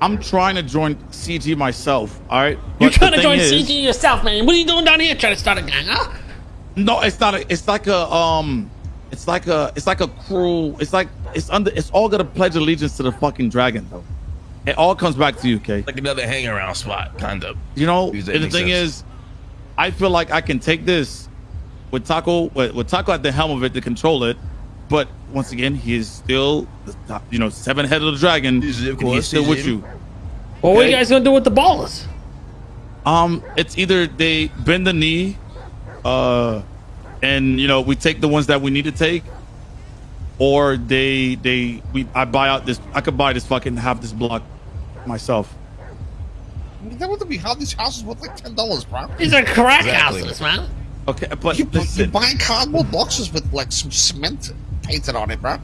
I'm trying to join CG myself. All right. You're But trying to join is- CG yourself, man. What are you doing down here trying to start a gang, huh? No, it's not. A, it's like a um. It's like a. It's like a cruel. It's like it's under. It's all gonna pledge allegiance to the fucking dragon, though. It all comes back to you, okay? Like another hang around spot, kind of. You know, and the thing sense. is, I feel like I can take this with Taco, with, with Taco at the helm of it to control it. But once again, he is still, the top, you know, seven head of the dragon. He's- of and course, he's still he's with in. you. Well, what are you guys gonna do with the ballers? Um, it's either they bend the knee, uh, and you know we take the ones that we need to take, or they they we I buy out this. I could buy this fucking half this block myself. I mean, that would be how these houses worth like ten dollars, bro. These are crack Exactly. houses, man. Okay, but You, bu- you buy cardboard boxes with like some cement painted on it, bro.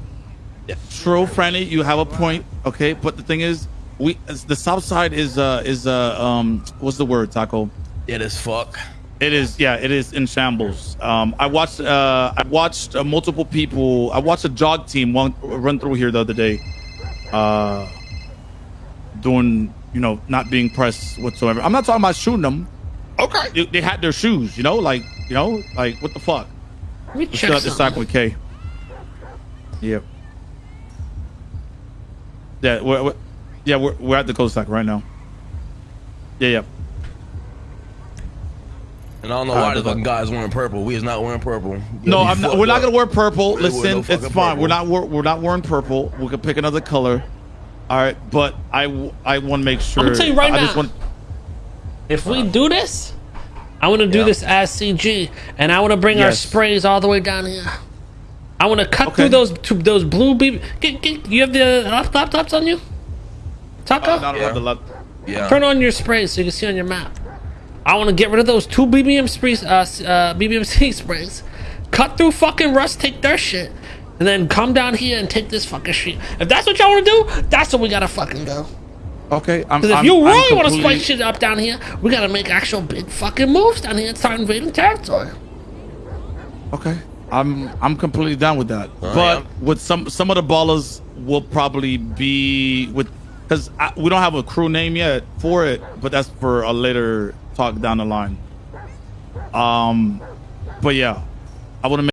True, Franny, you have a point. Okay, but the thing is, we the south side is uh is uh um what's the word taco? It is fuck. It is yeah, it is in shambles. Um, I watched uh I watched uh, multiple people. I watched a jog team one, run through here the other day, uh, doing you know not being pressed whatsoever. I'm not talking about shooting them. Okay. They, they had their shoes, you know, like you know, like what the fuck. Let me Let's check start this something. cycle with K. Yep. Yeah, we're, we're yeah we're, we're at the coast stack right now. Yeah, yeah. And I don't know Ah, why the the fucking fuck. guys wearing purple. We is not wearing purple. No, I'm we not, fucked we're not gonna wear purple. We ain't wearing Listen, no it's fine. purple. We're not we're, we're not wearing purple. We could pick another color. All right, but I I want to make sure. gonna tell you right I just now. want. If we do this, I want to do Yeah. this as CG, and I want to bring our sprays all the way down here. I want to cut Okay. through those to those blue BB. Get, get, you have the lap- laptops on you? Taco? Uh, not Yeah. the left. Yeah. Turn on your sprays so you can see on your map. I want to get rid of those two BBM sprays, uh, uh, BBMC sprays. Cut through fucking Rust, take their shit, and then come down here and take this fucking shit. If that's what y'all want to do, that's what we gotta fucking do. Okay, I'm. Because if I'm- you really want to completely- spice shit up down here, we gotta make actual big fucking moves down here and start invading territory. Okay, I'm I'm completely down with that. But with some some of the ballers will probably be with because we don't have a crew name yet for it, but that's for a later talk down the line. Um, but yeah, I want to make.